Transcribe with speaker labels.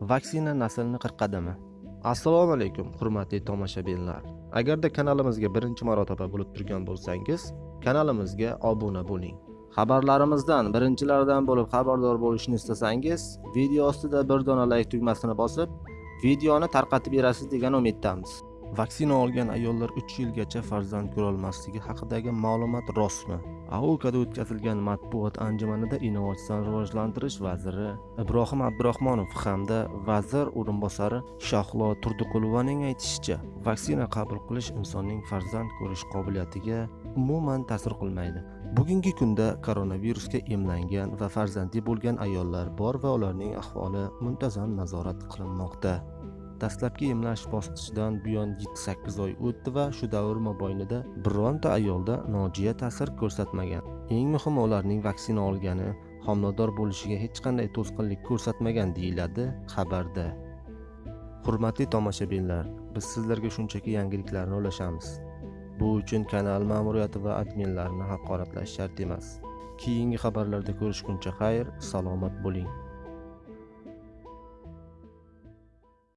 Speaker 1: vaksina naslni qirqadimi? Assalomu alaykum hurmatli tomoshabinlar. Agarda kanalimizga birinchi marotaba bo'lib turgan bo'lsangiz kanalimizga obuna bo'ling. Xabarlarimizdan birinchilardan bo'lib xabardor bo'lishni istasangiz video ostida bir dona layk tugmasini bosib videoni tarqatib berasiz degan umiddamiz. Vaksina olgan ayollar 3 yilgacha farzand ko'rolmasligi haqidagi ma'lumot rostmi? Aukada o'tkazilgan matbuot anjumanida innovatsion rivojlantirish vaziri ibrohim abdurahmonov hamda vazir o'rinbosari shahlo turdiqulovaning aytishicha vaksina qabul qilish insonning farzand ko'rish qobiliyatiga umuman ta'sir qilmaydi. Bugungi kunda koronavirusga emlangan va farzandli bo'lgan ayollar bor va ularning ahvoli muntazam nazorat qilinmoqda. Dastlabki emlash bosqichidan buyon 7-8 oy o'tdi va shu davr mobaynida bironta ayolda nojiya ta'sir ko'rsatmagan. Eng muhimi ularning vaksina olgani homilador bo'lishiga hech qanday to'sqinlik ko'rsatmagan deyiladi xabarda. Hurmatli tomoshabinlar biz sizlarga shunchaki yangiliklarni ulashamiz. Bu uchun kanal ma'muriyati va adminlarni haqoratlash shart emas. Keyingi xabarlarda ko'rishguncha xayr salomat bo'ling.